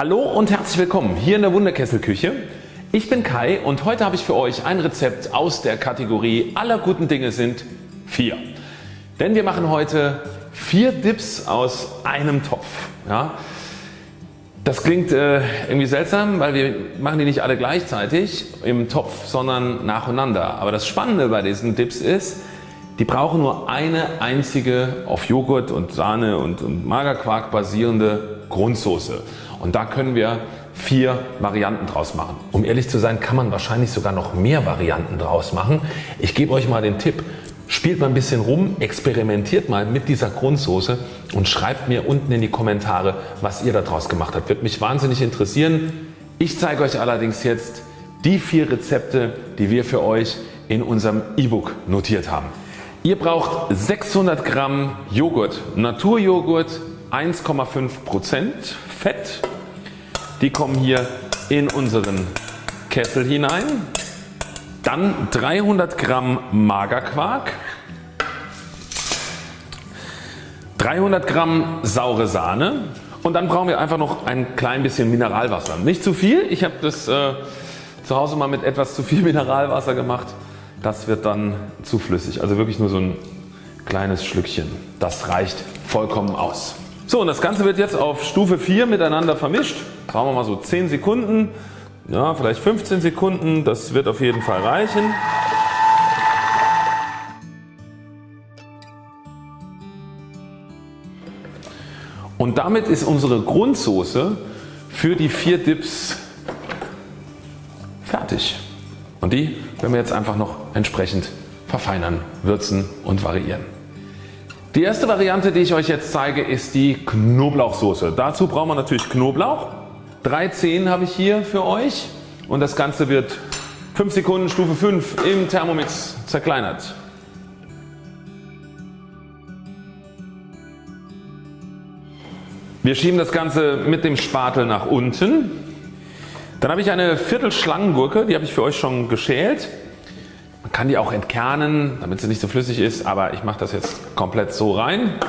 Hallo und herzlich willkommen hier in der Wunderkesselküche. Ich bin Kai und heute habe ich für euch ein Rezept aus der Kategorie aller guten Dinge sind 4. Denn wir machen heute 4 Dips aus einem Topf. Ja, das klingt äh, irgendwie seltsam, weil wir machen die nicht alle gleichzeitig im Topf, sondern nacheinander. Aber das Spannende bei diesen Dips ist, die brauchen nur eine einzige auf Joghurt und Sahne und, und Magerquark basierende Grundsoße. Und da können wir vier Varianten draus machen. Um ehrlich zu sein kann man wahrscheinlich sogar noch mehr Varianten draus machen. Ich gebe euch mal den Tipp, spielt mal ein bisschen rum, experimentiert mal mit dieser Grundsoße und schreibt mir unten in die Kommentare was ihr daraus gemacht habt. Wird mich wahnsinnig interessieren. Ich zeige euch allerdings jetzt die vier Rezepte die wir für euch in unserem E-Book notiert haben. Ihr braucht 600 Gramm Joghurt, Naturjoghurt 1,5% Fett. Die kommen hier in unseren Kessel hinein. Dann 300 Gramm Magerquark, 300 Gramm saure Sahne und dann brauchen wir einfach noch ein klein bisschen Mineralwasser. Nicht zu viel, ich habe das äh, zu Hause mal mit etwas zu viel Mineralwasser gemacht das wird dann zu flüssig. Also wirklich nur so ein kleines Schlückchen. Das reicht vollkommen aus. So und das Ganze wird jetzt auf Stufe 4 miteinander vermischt. Brauchen wir mal so 10 Sekunden, ja, vielleicht 15 Sekunden. Das wird auf jeden Fall reichen. Und damit ist unsere Grundsoße für die vier Dips fertig. Und die werden wir jetzt einfach noch entsprechend verfeinern, würzen und variieren. Die erste Variante die ich euch jetzt zeige ist die Knoblauchsoße. Dazu brauchen wir natürlich Knoblauch. Drei Zehen habe ich hier für euch und das Ganze wird 5 Sekunden Stufe 5 im Thermomix zerkleinert. Wir schieben das Ganze mit dem Spatel nach unten dann habe ich eine Viertel Schlangengurke, die habe ich für euch schon geschält. Kann die auch entkernen, damit sie nicht so flüssig ist, aber ich mache das jetzt komplett so rein.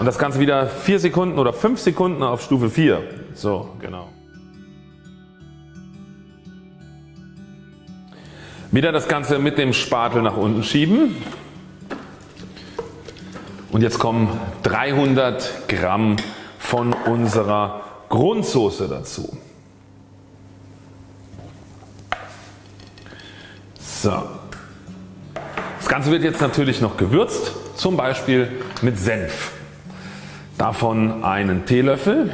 Und das Ganze wieder 4 Sekunden oder 5 Sekunden auf Stufe 4. So genau. Wieder das Ganze mit dem Spatel nach unten schieben. Und jetzt kommen 300 Gramm von unserer Grundsoße dazu. So. Das Ganze wird jetzt natürlich noch gewürzt, zum Beispiel mit Senf. Davon einen Teelöffel.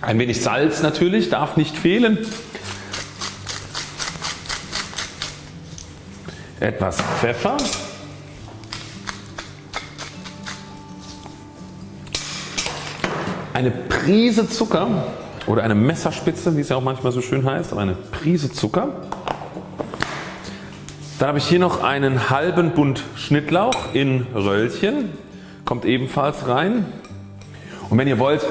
Ein wenig Salz natürlich, darf nicht fehlen. Etwas Pfeffer. Eine Prise Zucker oder eine Messerspitze wie es ja auch manchmal so schön heißt, aber eine Prise Zucker. Dann habe ich hier noch einen halben Bund Schnittlauch in Röllchen, kommt ebenfalls rein. Und wenn ihr wollt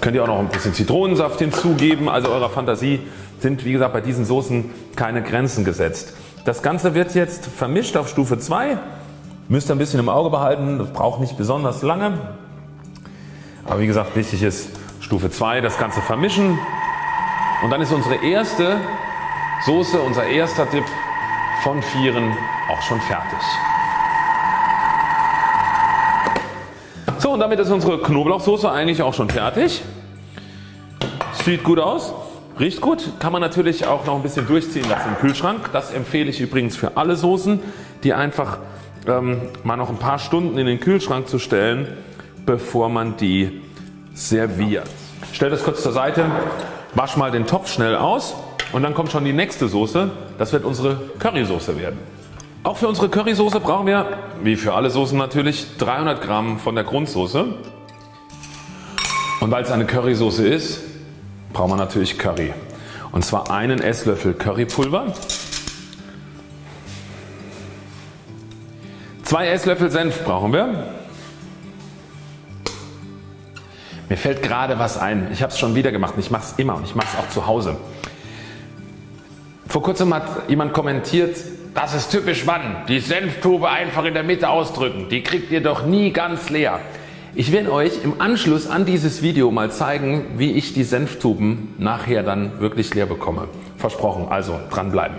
könnt ihr auch noch ein bisschen Zitronensaft hinzugeben, also eurer Fantasie sind wie gesagt bei diesen Soßen keine Grenzen gesetzt. Das Ganze wird jetzt vermischt auf Stufe 2, müsst ihr ein bisschen im Auge behalten, das braucht nicht besonders lange. Aber wie gesagt wichtig ist Stufe 2 das Ganze vermischen und dann ist unsere erste Soße, unser erster Dip von vieren auch schon fertig. So und damit ist unsere Knoblauchsoße eigentlich auch schon fertig. Sieht gut aus, riecht gut, kann man natürlich auch noch ein bisschen durchziehen lassen im Kühlschrank. Das empfehle ich übrigens für alle Soßen die einfach ähm, mal noch ein paar Stunden in den Kühlschrank zu stellen bevor man die serviert. Stell das kurz zur Seite, wasch mal den Topf schnell aus und dann kommt schon die nächste Soße. Das wird unsere Currysoße werden. Auch für unsere Currysoße brauchen wir, wie für alle Soßen natürlich, 300 Gramm von der Grundsoße. Und weil es eine Currysoße ist, braucht man natürlich Curry. Und zwar einen Esslöffel Currypulver, 2 Esslöffel Senf brauchen wir, Mir fällt gerade was ein. Ich habe es schon wieder gemacht und ich mache es immer und ich mache es auch zu Hause. Vor kurzem hat jemand kommentiert, das ist typisch Mann, die Senftube einfach in der Mitte ausdrücken, die kriegt ihr doch nie ganz leer. Ich werde euch im Anschluss an dieses Video mal zeigen wie ich die Senftuben nachher dann wirklich leer bekomme. Versprochen, also dranbleiben.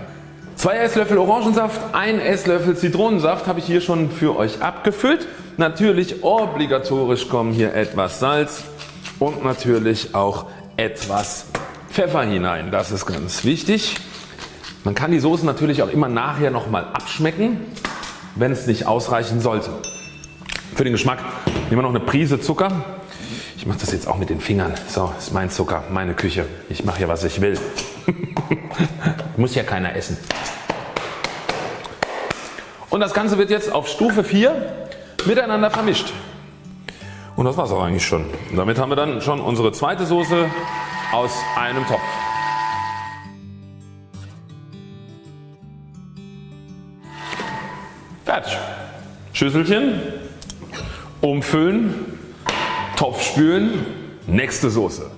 2 Esslöffel Orangensaft, 1 Esslöffel Zitronensaft habe ich hier schon für euch abgefüllt. Natürlich obligatorisch kommen hier etwas Salz und natürlich auch etwas Pfeffer hinein. Das ist ganz wichtig. Man kann die Soße natürlich auch immer nachher nochmal abschmecken, wenn es nicht ausreichen sollte. Für den Geschmack nehmen wir noch eine Prise Zucker. Ich mache das jetzt auch mit den Fingern. So, ist mein Zucker, meine Küche. Ich mache hier was ich will. Muss ja keiner essen. Und das Ganze wird jetzt auf Stufe 4 miteinander vermischt. Und das war es auch eigentlich schon. Damit haben wir dann schon unsere zweite Soße aus einem Topf. Fertig. Schüsselchen, umfüllen, Topf spülen, nächste Soße.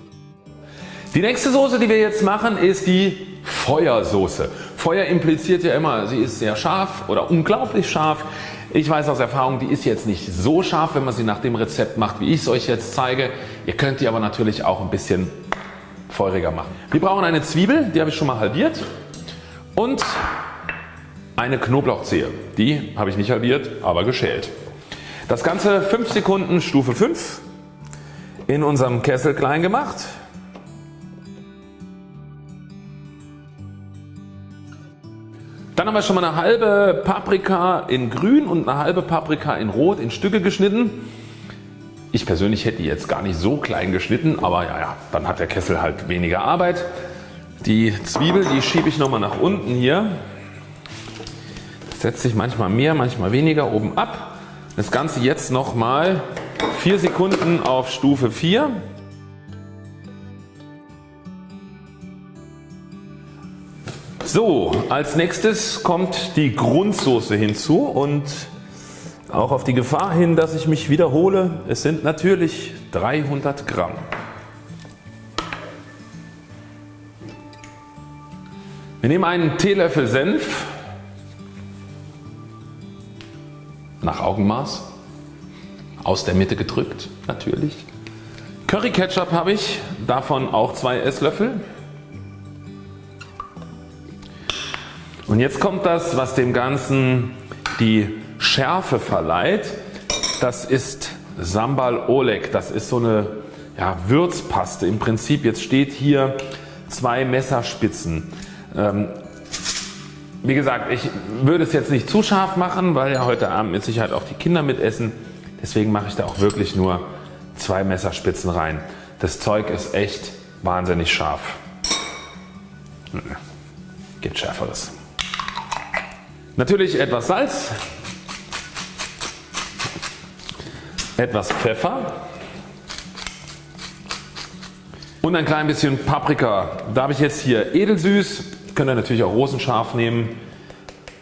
Die nächste Soße die wir jetzt machen ist die Feuersoße. Feuer impliziert ja immer sie ist sehr scharf oder unglaublich scharf. Ich weiß aus Erfahrung die ist jetzt nicht so scharf wenn man sie nach dem Rezept macht wie ich es euch jetzt zeige. Ihr könnt die aber natürlich auch ein bisschen feuriger machen. Wir brauchen eine Zwiebel, die habe ich schon mal halbiert und eine Knoblauchzehe. Die habe ich nicht halbiert, aber geschält. Das Ganze 5 Sekunden Stufe 5 in unserem Kessel klein gemacht. Dann haben wir schon mal eine halbe Paprika in grün und eine halbe Paprika in rot in Stücke geschnitten. Ich persönlich hätte die jetzt gar nicht so klein geschnitten, aber ja, ja, dann hat der Kessel halt weniger Arbeit. Die Zwiebel die schiebe ich nochmal nach unten hier. Das setzt sich manchmal mehr, manchmal weniger oben ab. Das Ganze jetzt nochmal 4 Sekunden auf Stufe 4. So, als nächstes kommt die Grundsoße hinzu und auch auf die Gefahr hin, dass ich mich wiederhole, es sind natürlich 300 Gramm. Wir nehmen einen Teelöffel Senf nach Augenmaß aus der Mitte gedrückt natürlich. Curry Ketchup habe ich, davon auch zwei Esslöffel. Und jetzt kommt das was dem Ganzen die Schärfe verleiht. Das ist Sambal Oleg. Das ist so eine ja, Würzpaste im Prinzip. Jetzt steht hier zwei Messerspitzen. Ähm, wie gesagt ich würde es jetzt nicht zu scharf machen, weil ja heute Abend mit Sicherheit auch die Kinder mitessen. Deswegen mache ich da auch wirklich nur zwei Messerspitzen rein. Das Zeug ist echt wahnsinnig scharf. Geht schärferes. Natürlich etwas Salz, etwas Pfeffer und ein klein bisschen Paprika. Da habe ich jetzt hier edelsüß, könnt ihr natürlich auch rosenscharf nehmen.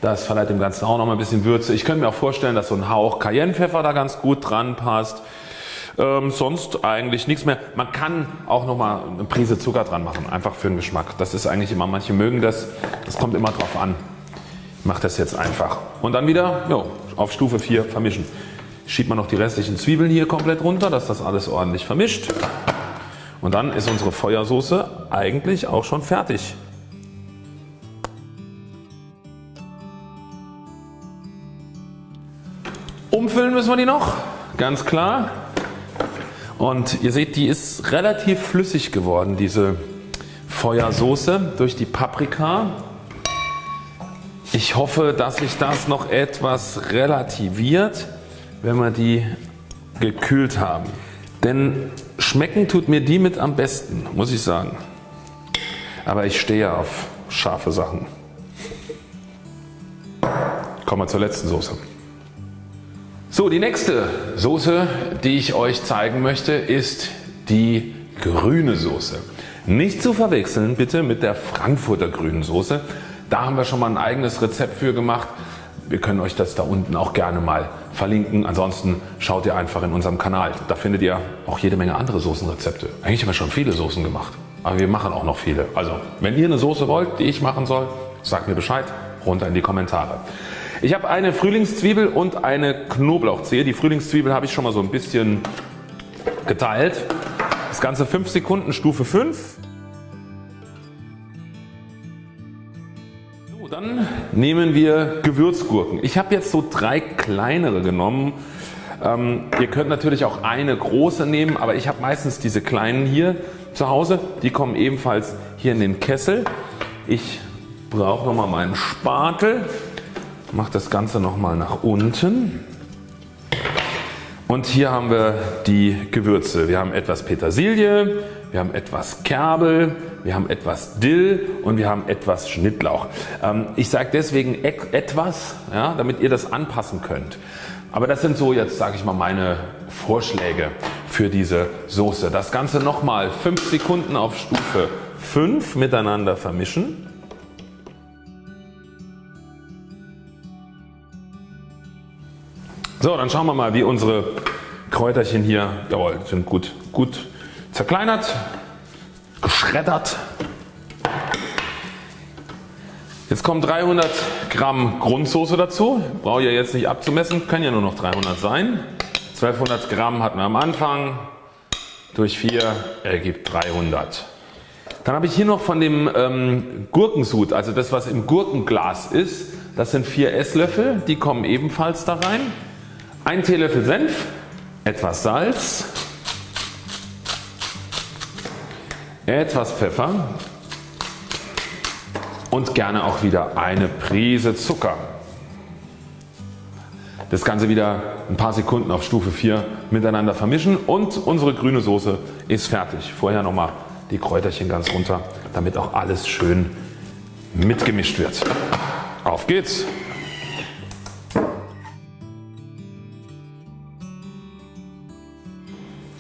Das verleiht dem Ganzen auch noch mal ein bisschen Würze. Ich könnte mir auch vorstellen dass so ein Hauch Cayennepfeffer da ganz gut dran passt. Ähm, sonst eigentlich nichts mehr. Man kann auch noch mal eine Prise Zucker dran machen, einfach für den Geschmack. Das ist eigentlich immer, manche mögen das, das kommt immer drauf an mache das jetzt einfach. Und dann wieder jo, auf Stufe 4 vermischen. Schiebt man noch die restlichen Zwiebeln hier komplett runter, dass das alles ordentlich vermischt. Und dann ist unsere Feuersoße eigentlich auch schon fertig. Umfüllen müssen wir die noch, ganz klar. Und ihr seht die ist relativ flüssig geworden diese Feuersoße durch die Paprika ich hoffe dass sich das noch etwas relativiert wenn wir die gekühlt haben. Denn schmecken tut mir die mit am besten muss ich sagen. Aber ich stehe auf scharfe Sachen. Kommen wir zur letzten Soße. So die nächste Soße die ich euch zeigen möchte ist die grüne Soße. Nicht zu verwechseln bitte mit der Frankfurter grünen Soße. Da haben wir schon mal ein eigenes Rezept für gemacht. Wir können euch das da unten auch gerne mal verlinken. Ansonsten schaut ihr einfach in unserem Kanal. Da findet ihr auch jede Menge andere Soßenrezepte. Eigentlich haben wir schon viele Soßen gemacht. Aber wir machen auch noch viele. Also wenn ihr eine Soße wollt die ich machen soll, sagt mir Bescheid. Runter in die Kommentare. Ich habe eine Frühlingszwiebel und eine Knoblauchzehe. Die Frühlingszwiebel habe ich schon mal so ein bisschen geteilt. Das Ganze 5 Sekunden Stufe 5. nehmen wir Gewürzgurken. Ich habe jetzt so drei kleinere genommen. Ähm, ihr könnt natürlich auch eine große nehmen, aber ich habe meistens diese kleinen hier zu Hause. Die kommen ebenfalls hier in den Kessel. Ich brauche nochmal meinen Spatel, mache das Ganze nochmal nach unten. Und hier haben wir die Gewürze. Wir haben etwas Petersilie, wir haben etwas Kerbel, wir haben etwas Dill und wir haben etwas Schnittlauch. Ähm, ich sage deswegen etwas, ja, damit ihr das anpassen könnt. Aber das sind so jetzt sage ich mal meine Vorschläge für diese Soße. Das Ganze nochmal 5 Sekunden auf Stufe 5 miteinander vermischen. So dann schauen wir mal wie unsere Kräuterchen hier jawohl, sind gut, gut zerkleinert, geschreddert. Jetzt kommen 300 Gramm Grundsoße dazu. Brauche ich ja jetzt nicht abzumessen, können ja nur noch 300 sein. 1200 Gramm hatten wir am Anfang, durch 4 ergibt 300. Dann habe ich hier noch von dem ähm, Gurkensud, also das was im Gurkenglas ist. Das sind 4 Esslöffel, die kommen ebenfalls da rein. Ein Teelöffel Senf, etwas Salz, etwas Pfeffer und gerne auch wieder eine Prise Zucker. Das Ganze wieder ein paar Sekunden auf Stufe 4 miteinander vermischen und unsere grüne Soße ist fertig. Vorher nochmal die Kräuterchen ganz runter damit auch alles schön mitgemischt wird. Auf geht's!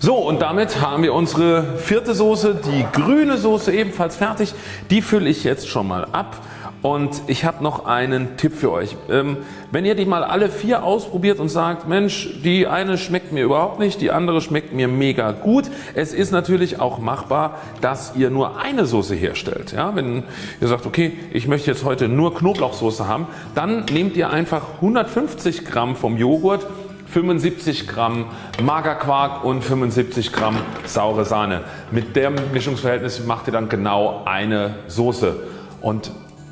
So und damit haben wir unsere vierte Soße, die grüne Soße ebenfalls fertig. Die fülle ich jetzt schon mal ab und ich habe noch einen Tipp für euch. Ähm, wenn ihr die mal alle vier ausprobiert und sagt Mensch die eine schmeckt mir überhaupt nicht, die andere schmeckt mir mega gut. Es ist natürlich auch machbar dass ihr nur eine Soße herstellt. Ja, wenn ihr sagt okay ich möchte jetzt heute nur Knoblauchsoße haben, dann nehmt ihr einfach 150 Gramm vom Joghurt 75 Gramm Magerquark und 75 Gramm saure Sahne. Mit dem Mischungsverhältnis macht ihr dann genau eine Soße und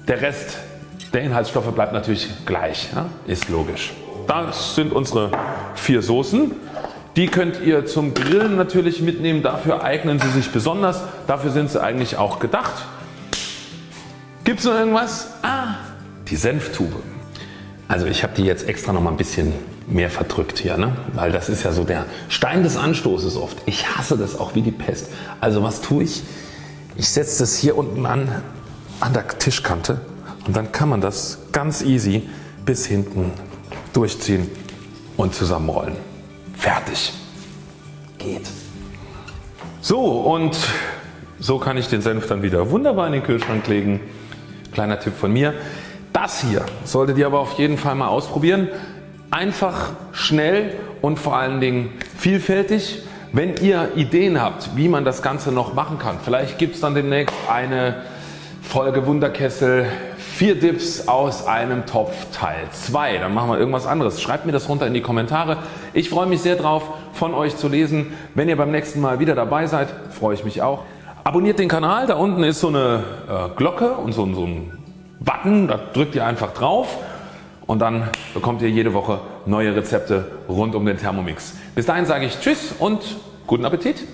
der Rest der Inhaltsstoffe bleibt natürlich gleich, ja? ist logisch. Das sind unsere vier Soßen. Die könnt ihr zum Grillen natürlich mitnehmen, dafür eignen sie sich besonders, dafür sind sie eigentlich auch gedacht. Gibt es noch irgendwas? Ah, die Senftube. Also ich habe die jetzt extra noch mal ein bisschen mehr verdrückt hier, ne? weil das ist ja so der Stein des Anstoßes oft. Ich hasse das auch wie die Pest. Also was tue ich? Ich setze das hier unten an, an der Tischkante und dann kann man das ganz easy bis hinten durchziehen und zusammenrollen. Fertig. Geht. So und so kann ich den Senf dann wieder wunderbar in den Kühlschrank legen. Kleiner Tipp von mir. Das hier solltet ihr aber auf jeden Fall mal ausprobieren. Einfach, schnell und vor allen Dingen vielfältig. Wenn ihr Ideen habt wie man das Ganze noch machen kann, vielleicht gibt es dann demnächst eine Folge Wunderkessel 4 Dips aus einem Topf Teil 2. Dann machen wir irgendwas anderes. Schreibt mir das runter in die Kommentare. Ich freue mich sehr drauf von euch zu lesen. Wenn ihr beim nächsten Mal wieder dabei seid, freue ich mich auch. Abonniert den Kanal. Da unten ist so eine äh, Glocke und so, so ein Button, da drückt ihr einfach drauf und dann bekommt ihr jede Woche neue Rezepte rund um den Thermomix. Bis dahin sage ich Tschüss und guten Appetit!